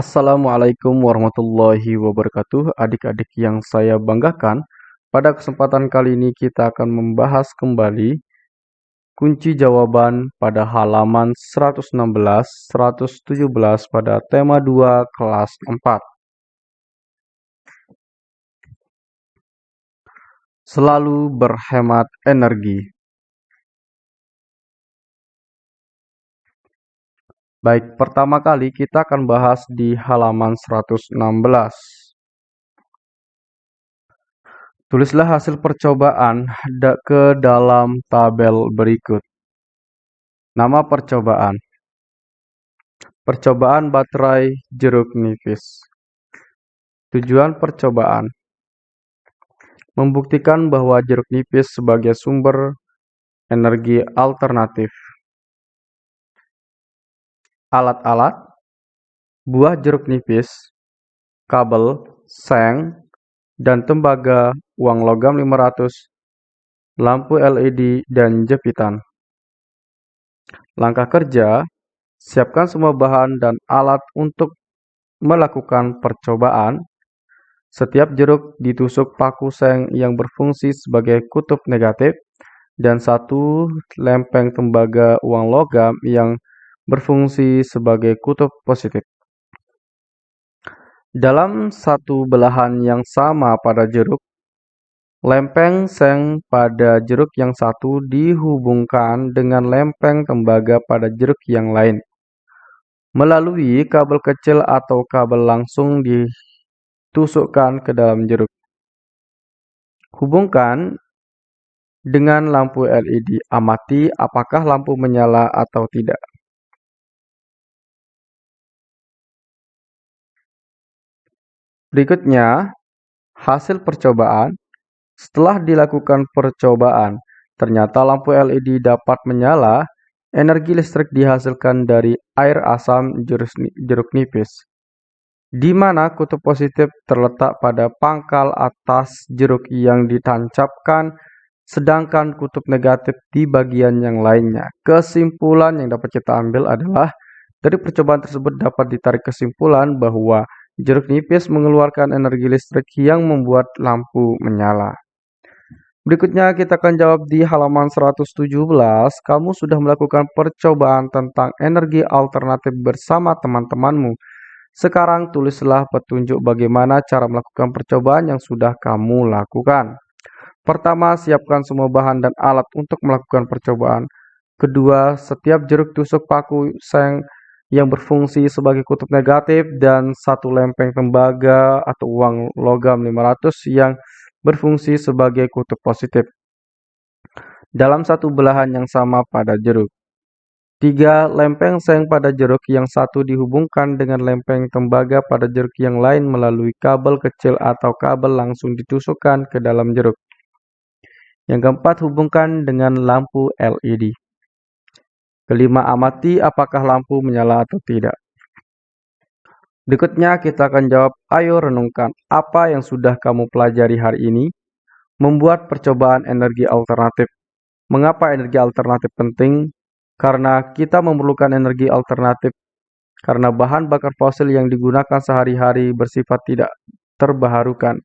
Assalamualaikum warahmatullahi wabarakatuh. Adik-adik yang saya banggakan Pada kesempatan kali ini kita akan membahas kembali Kunci jawaban pada halaman 116-117 pada tema 2 kelas 4 Selalu berhemat energi Baik, pertama kali kita akan bahas di halaman 116. Tulislah hasil percobaan ke dalam tabel berikut. Nama percobaan. Percobaan baterai jeruk nipis. Tujuan percobaan. Membuktikan bahwa jeruk nipis sebagai sumber energi alternatif alat-alat, buah jeruk nipis, kabel, seng, dan tembaga, uang logam 500, lampu LED, dan jepitan. Langkah kerja, siapkan semua bahan dan alat untuk melakukan percobaan. Setiap jeruk ditusuk paku seng yang berfungsi sebagai kutub negatif dan satu lempeng tembaga uang logam yang berfungsi sebagai kutub positif. Dalam satu belahan yang sama pada jeruk, lempeng seng pada jeruk yang satu dihubungkan dengan lempeng tembaga pada jeruk yang lain. Melalui kabel kecil atau kabel langsung ditusukkan ke dalam jeruk. Hubungkan dengan lampu LED. Amati apakah lampu menyala atau tidak. Berikutnya, hasil percobaan. Setelah dilakukan percobaan, ternyata lampu LED dapat menyala. Energi listrik dihasilkan dari air asam jeruk nipis, di mana kutub positif terletak pada pangkal atas jeruk yang ditancapkan, sedangkan kutub negatif di bagian yang lainnya. Kesimpulan yang dapat kita ambil adalah dari percobaan tersebut dapat ditarik kesimpulan bahwa Jeruk nipis mengeluarkan energi listrik yang membuat lampu menyala. Berikutnya kita akan jawab di halaman 117. Kamu sudah melakukan percobaan tentang energi alternatif bersama teman-temanmu. Sekarang tulislah petunjuk bagaimana cara melakukan percobaan yang sudah kamu lakukan. Pertama, siapkan semua bahan dan alat untuk melakukan percobaan. Kedua, setiap jeruk tusuk paku seng yang berfungsi sebagai kutub negatif dan satu lempeng tembaga atau uang logam 500 yang berfungsi sebagai kutub positif dalam satu belahan yang sama pada jeruk. Tiga lempeng seng pada jeruk yang satu dihubungkan dengan lempeng tembaga pada jeruk yang lain melalui kabel kecil atau kabel langsung ditusukkan ke dalam jeruk. Yang keempat, hubungkan dengan lampu LED. Kelima, amati apakah lampu menyala atau tidak. Berikutnya kita akan jawab, ayo renungkan apa yang sudah kamu pelajari hari ini. Membuat percobaan energi alternatif. Mengapa energi alternatif penting? Karena kita memerlukan energi alternatif karena bahan bakar fosil yang digunakan sehari-hari bersifat tidak terbaharukan.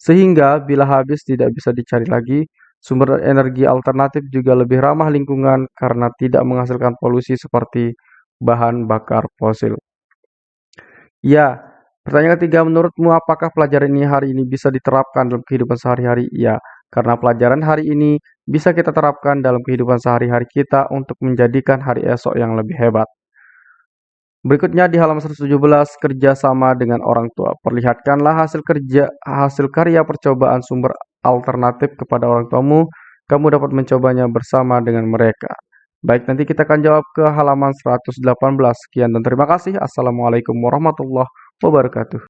Sehingga bila habis tidak bisa dicari lagi, Sumber energi alternatif juga lebih ramah lingkungan karena tidak menghasilkan polusi seperti bahan bakar fosil. Ya, pertanyaan ketiga, menurutmu apakah pelajaran ini hari ini bisa diterapkan dalam kehidupan sehari-hari? Ya, karena pelajaran hari ini bisa kita terapkan dalam kehidupan sehari-hari kita untuk menjadikan hari esok yang lebih hebat. Berikutnya di halaman 117 kerjasama dengan orang tua. Perlihatkanlah hasil kerja hasil karya percobaan sumber alternatif kepada orang tuamu, kamu dapat mencobanya bersama dengan mereka. Baik, nanti kita akan jawab ke halaman 118. Sekian dan terima kasih. Assalamualaikum warahmatullahi wabarakatuh.